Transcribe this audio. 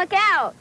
look out.